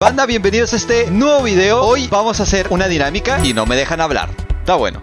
Banda, bienvenidos a este nuevo video. Hoy vamos a hacer una dinámica y no me dejan hablar. Está bueno.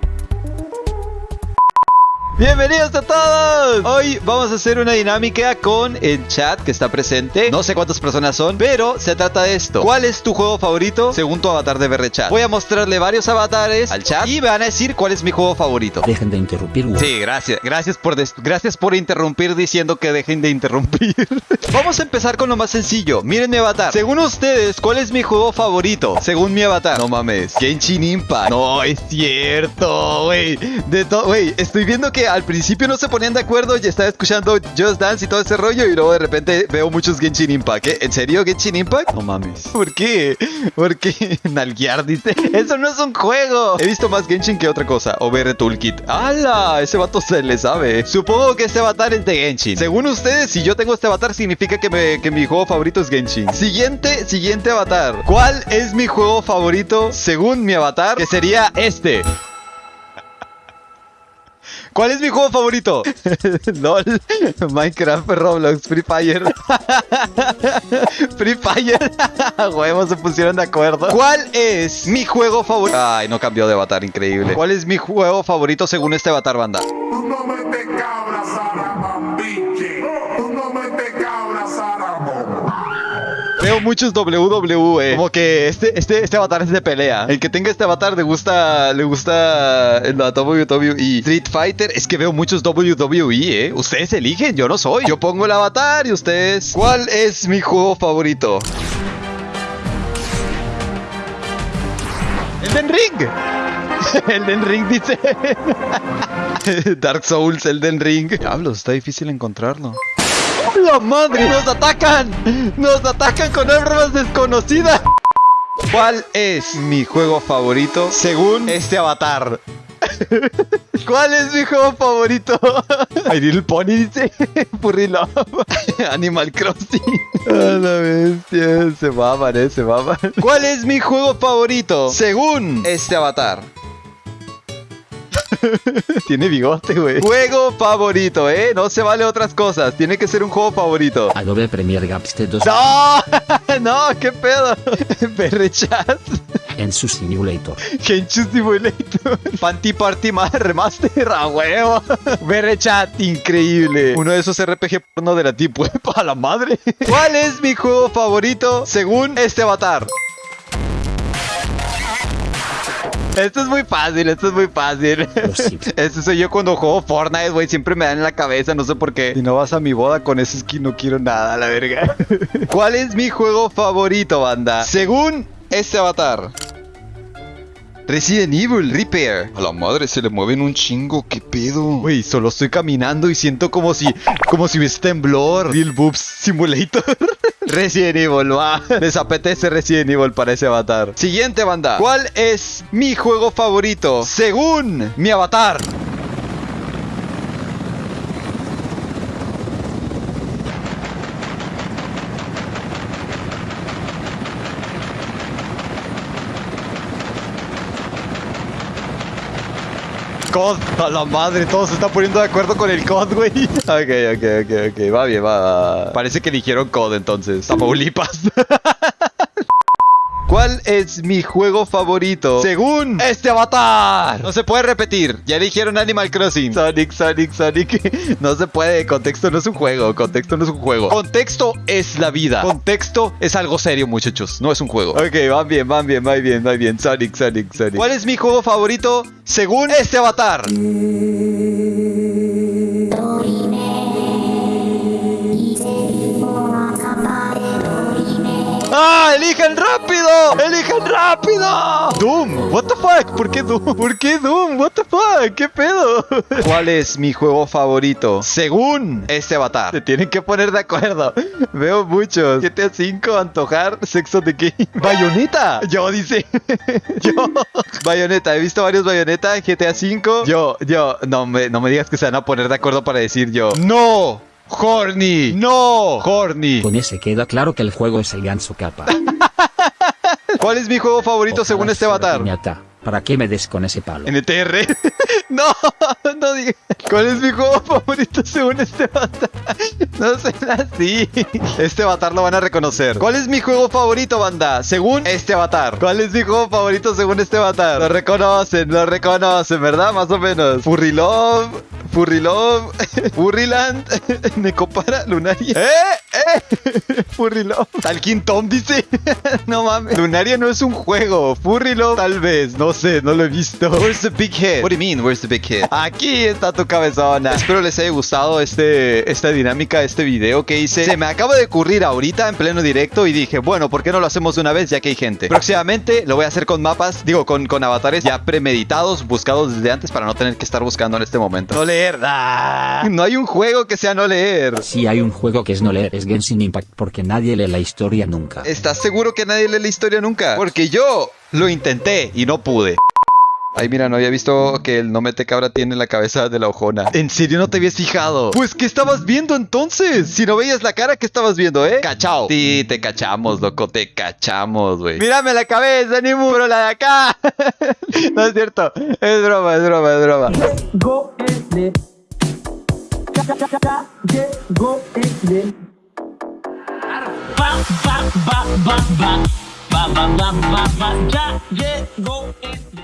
Bienvenidos a todos. Hoy vamos a hacer una dinámica con el chat que está presente. No sé cuántas personas son, pero se trata de esto. ¿Cuál es tu juego favorito según tu avatar de BRChat? Voy a mostrarle varios avatares al chat Y me van a decir cuál es mi juego favorito. Dejen de interrumpir, güey. Sí, gracias, gracias por, gracias por interrumpir diciendo que dejen de interrumpir. Vamos a empezar con lo más sencillo. Miren mi avatar. Según ustedes, ¿cuál es mi juego favorito? Según mi avatar. No mames, Genshin Impact. No, es cierto, güey. De todo, güey, estoy viendo que al principio no se ponían de acuerdo y estaba escuchando Just Dance y todo ese rollo y luego de repente veo muchos Genshin Impact. ¿Qué? ¿En serio Genshin Impact? No mames. ¿Por qué? ¿Por qué? Nalguear, dice. Eso no es un juego. He visto más Genshin que otra cosa. O Toolkit. ¡Hala! Ese vato se le sabe. Supongo que este avatar es de Genshin. Según ustedes, si yo tengo este avatar, significa que, que mi juego favorito es Genshin. Siguiente, siguiente avatar. ¿Cuál es mi juego favorito según mi avatar? Que sería este. ¿Cuál es mi juego favorito? LOL, Minecraft, Roblox, Free Fire. Free Fire. Huevos, se pusieron de acuerdo. ¿Cuál es mi juego favorito? Ay, no cambió de avatar, increíble. ¿Cuál es mi juego favorito según este avatar, banda? Veo muchos WWE. Como que este, este, este avatar es de pelea. El que tenga este avatar le gusta, le gusta la WWE. Street Fighter, es que veo muchos WWE, ¿eh? Ustedes eligen, yo no soy. Yo pongo el avatar y ustedes. ¿Cuál es mi juego favorito? Elden Ring. Elden Ring dice. Dark Souls, Elden Ring. Diablos, está difícil encontrarlo. ¡La madre! ¡Nos atacan! ¡Nos atacan con armas desconocidas! ¿Cuál es mi juego favorito según este avatar? ¿Cuál es mi juego favorito? I Little Pony dice Furry Love Animal Crossing A la bestia Se maman, eh, se maman ¿Cuál es mi juego favorito? Según este avatar Tiene bigote, güey. Juego favorito, ¿eh? No se vale otras cosas. Tiene que ser un juego favorito. Adobe Premiere Gapste 2. ¡No! ¡No! ¿Qué pedo? Berrechat. En su simulator. Kenchu Simulator. Panty Party más remaster a huevo. Berrechat, increíble. Uno de esos RPG porno de la Deep Web a la madre. ¿Cuál es mi juego favorito según este avatar? Esto es muy fácil, esto es muy fácil. Eso soy yo cuando juego Fortnite, güey. Siempre me dan en la cabeza, no sé por qué. Si no vas a mi boda con ese skin, no quiero nada, la verga. ¿Cuál es mi juego favorito, banda? Según este avatar. Resident Evil Repair. A la madre se le mueven un chingo, qué pedo. Güey, solo estoy caminando y siento como si como si hubiese temblor. Real Boobs Simulator. Resident Evil, va. Les apetece Resident Evil para ese avatar. Siguiente banda. ¿Cuál es mi juego favorito? Según mi avatar. COD, a la madre, todos se están poniendo de acuerdo con el COD, güey. Ok, ok, ok, ok, va bien, va. Parece que eligieron COD entonces. Tamaulipas. ¿Cuál es mi juego favorito? Según este avatar. No se puede repetir. Ya eligieron Animal Crossing. Sonic, Sonic, Sonic. No se puede. Contexto no es un juego. Contexto no es un juego. Contexto es la vida. Contexto es algo serio, muchachos. No es un juego. Ok, van bien, van bien, va bien, va bien. Sonic, Sonic, Sonic. ¿Cuál es mi juego favorito? Según este avatar. ¡Ah! ¡Elijan rápido! ¡Elijan rápido! Doom, what the fuck? ¿Por qué Doom? ¿Por qué Doom? What the fuck? ¿Qué pedo? ¿Cuál es mi juego favorito? Según este avatar. Se tienen que poner de acuerdo. Veo muchos. GTA 5, antojar, sexo de game. Bayoneta. Yo dice. yo. Bayoneta. He visto varios Bayoneta. GTA 5. Yo, yo. No me, no me digas que se van a poner de acuerdo para decir yo. ¡No! Horny. No, Horny. Con ese queda claro que el juego es el ganso capa. ¿Cuál es mi juego favorito según este avatar? Piñata. ¿Para qué me des con ese palo? NTR. no, no digas. ¿Cuál es mi juego favorito según este avatar? No sé así. Este avatar lo van a reconocer. ¿Cuál es mi juego favorito, banda? Según este avatar. ¿Cuál es mi juego favorito según este avatar? Lo reconocen, lo reconocen, ¿verdad? Más o menos. Furry Love, Furry Love, Furryland, Necopara, Lunaria. ¡Eh! Furry Love. Talking Tom dice. no mames. Lunaria no es un juego. Furry Love, tal vez. No sé, no lo he visto. Where's the big head? What do you mean, where's the big head? Aquí está tu cabezona. Espero les haya gustado este, esta dinámica, este video que hice. Se me acaba de ocurrir ahorita en pleno directo y dije, bueno, ¿por qué no lo hacemos de una vez ya que hay gente? Próximamente lo voy a hacer con mapas, digo, con, con avatares ya premeditados, buscados desde antes para no tener que estar buscando en este momento. No leer. ¡Ah! No hay un juego que sea no leer. Si hay un juego que es no leer es Genshin Impact porque nadie lee la historia nunca. ¿Estás seguro que nadie lee la historia nunca? Porque yo lo intenté y no pude. Ay, mira, no había visto que el no mete cabra tiene la cabeza de la ojona. ¿En serio no te habías fijado? Pues, ¿qué estabas viendo entonces? Si no veías la cara, ¿qué estabas viendo, eh? Cachao. Sí, te cachamos, loco, te cachamos, güey. Mírame la cabeza, Nimu, pero la de acá. no es cierto. Es broma, es broma, es broma. Go Ba, ba, ba, ba, ba. Ba, ba, ba, ba. Ya llegó el